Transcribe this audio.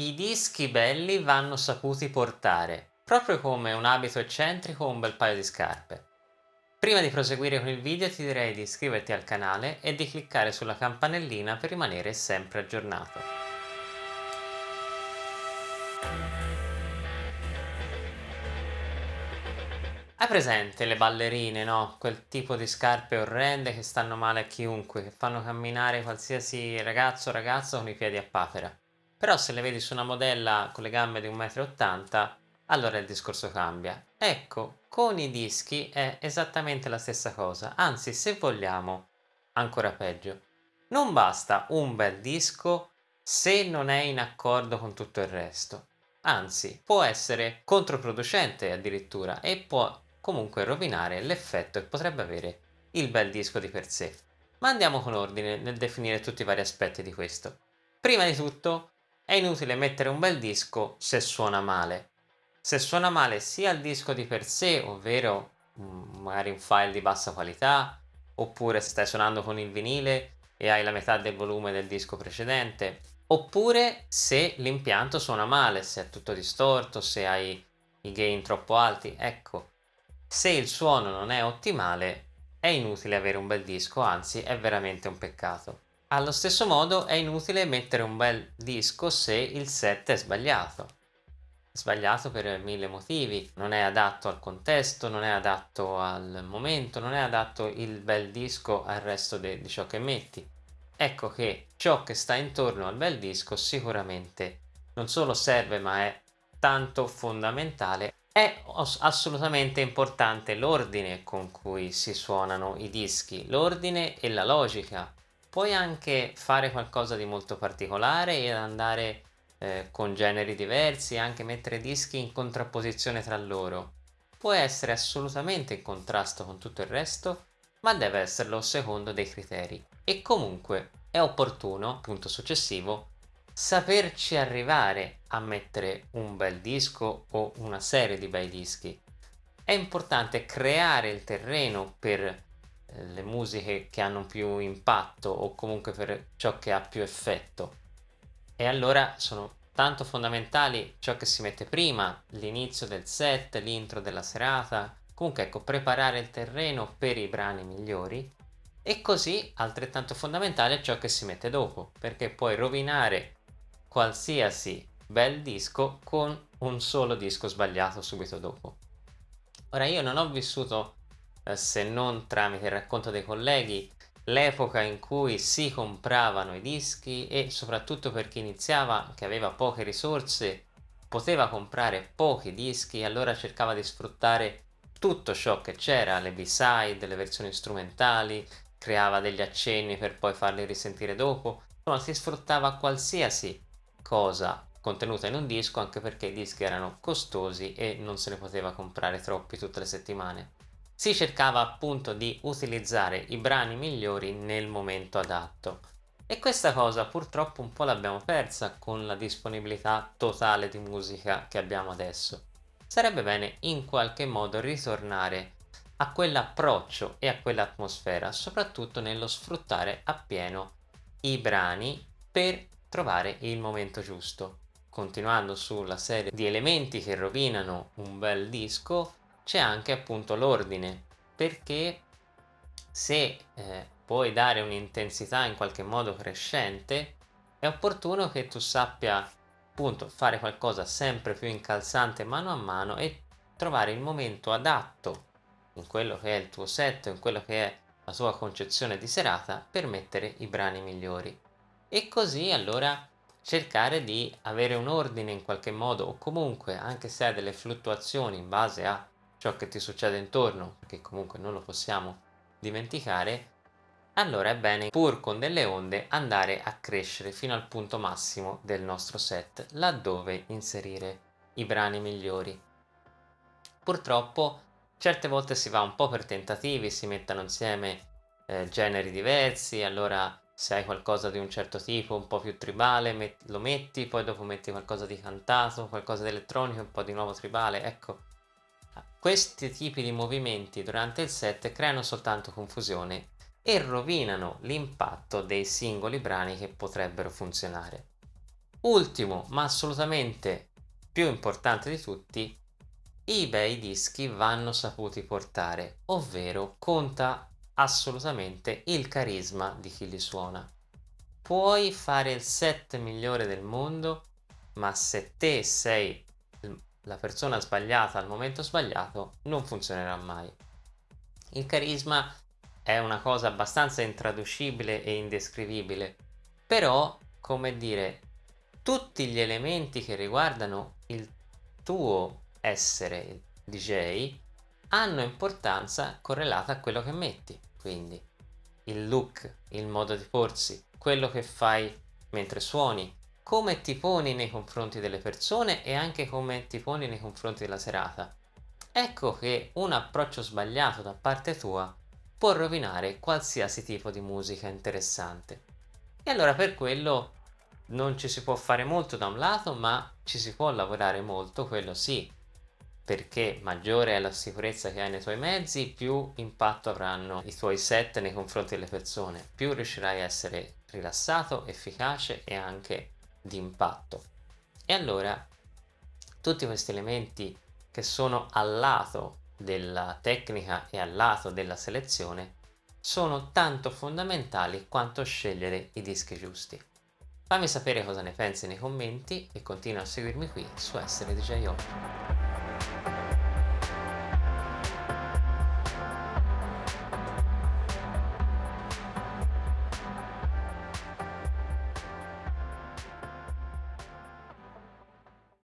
I dischi belli vanno saputi portare, proprio come un abito eccentrico o un bel paio di scarpe. Prima di proseguire con il video ti direi di iscriverti al canale e di cliccare sulla campanellina per rimanere sempre aggiornato. Hai presente le ballerine, no? Quel tipo di scarpe orrende che stanno male a chiunque, che fanno camminare qualsiasi ragazzo o ragazza con i piedi a papera. Però se le vedi su una modella con le gambe di 1,80 m, allora il discorso cambia. Ecco, con i dischi è esattamente la stessa cosa, anzi se vogliamo, ancora peggio. Non basta un bel disco se non è in accordo con tutto il resto. Anzi, può essere controproducente addirittura e può comunque rovinare l'effetto che potrebbe avere il bel disco di per sé. Ma andiamo con ordine nel definire tutti i vari aspetti di questo. Prima di tutto, è inutile mettere un bel disco se suona male. Se suona male sia il disco di per sé, ovvero mm, magari un file di bassa qualità, oppure stai suonando con il vinile e hai la metà del volume del disco precedente, oppure se l'impianto suona male, se è tutto distorto, se hai i gain troppo alti, ecco, se il suono non è ottimale è inutile avere un bel disco, anzi è veramente un peccato. Allo stesso modo è inutile mettere un bel disco se il set è sbagliato. Sbagliato per mille motivi, non è adatto al contesto, non è adatto al momento, non è adatto il bel disco al resto di ciò che metti. Ecco che ciò che sta intorno al bel disco sicuramente non solo serve ma è tanto fondamentale è assolutamente importante l'ordine con cui si suonano i dischi, l'ordine e la logica puoi anche fare qualcosa di molto particolare e andare eh, con generi diversi, anche mettere dischi in contrapposizione tra loro. Può essere assolutamente in contrasto con tutto il resto, ma deve esserlo secondo dei criteri. E comunque è opportuno, punto successivo, saperci arrivare a mettere un bel disco o una serie di bei dischi. È importante creare il terreno per le musiche che hanno più impatto o comunque per ciò che ha più effetto. E allora sono tanto fondamentali ciò che si mette prima, l'inizio del set, l'intro della serata, comunque ecco preparare il terreno per i brani migliori. E così altrettanto fondamentale ciò che si mette dopo perché puoi rovinare qualsiasi bel disco con un solo disco sbagliato subito dopo. Ora io non ho vissuto se non tramite il racconto dei colleghi, l'epoca in cui si compravano i dischi e soprattutto per chi iniziava, che aveva poche risorse, poteva comprare pochi dischi e allora cercava di sfruttare tutto ciò che c'era, le b-side, le versioni strumentali, creava degli accenni per poi farli risentire dopo, insomma si sfruttava qualsiasi cosa contenuta in un disco anche perché i dischi erano costosi e non se ne poteva comprare troppi tutte le settimane si cercava appunto di utilizzare i brani migliori nel momento adatto e questa cosa purtroppo un po' l'abbiamo persa con la disponibilità totale di musica che abbiamo adesso. Sarebbe bene in qualche modo ritornare a quell'approccio e a quell'atmosfera, soprattutto nello sfruttare appieno i brani per trovare il momento giusto. Continuando sulla serie di elementi che rovinano un bel disco, c'è anche appunto l'ordine. Perché se eh, puoi dare un'intensità in qualche modo crescente è opportuno che tu sappia appunto fare qualcosa sempre più incalzante mano a mano e trovare il momento adatto in quello che è il tuo set, in quello che è la tua concezione di serata per mettere i brani migliori. E così allora cercare di avere un ordine in qualche modo o comunque anche se hai delle fluttuazioni in base a ciò che ti succede intorno, perché comunque non lo possiamo dimenticare, allora è bene pur con delle onde andare a crescere fino al punto massimo del nostro set, laddove inserire i brani migliori. Purtroppo certe volte si va un po' per tentativi, si mettono insieme eh, generi diversi, allora se hai qualcosa di un certo tipo, un po' più tribale, met lo metti, poi dopo metti qualcosa di cantato, qualcosa di elettronico, un po' di nuovo tribale, ecco questi tipi di movimenti durante il set creano soltanto confusione e rovinano l'impatto dei singoli brani che potrebbero funzionare. Ultimo, ma assolutamente più importante di tutti, i bei dischi vanno saputi portare, ovvero conta assolutamente il carisma di chi li suona. Puoi fare il set migliore del mondo, ma se te sei la persona sbagliata al momento sbagliato, non funzionerà mai. Il carisma è una cosa abbastanza intraducibile e indescrivibile, però, come dire, tutti gli elementi che riguardano il tuo essere DJ hanno importanza correlata a quello che metti, quindi il look, il modo di porsi, quello che fai mentre suoni, come ti poni nei confronti delle persone e anche come ti poni nei confronti della serata. Ecco che un approccio sbagliato da parte tua può rovinare qualsiasi tipo di musica interessante. E allora per quello non ci si può fare molto da un lato, ma ci si può lavorare molto, quello sì, perché maggiore è la sicurezza che hai nei tuoi mezzi, più impatto avranno i tuoi set nei confronti delle persone, più riuscirai a essere rilassato, efficace e anche di impatto. E allora tutti questi elementi che sono al lato della tecnica e al lato della selezione sono tanto fondamentali quanto scegliere i dischi giusti. Fammi sapere cosa ne pensi nei commenti e continua a seguirmi qui su Essere DJ Home.